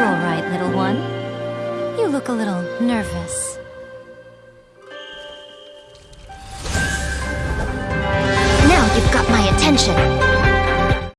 all right, little one? You look a little nervous. Now you've got my attention.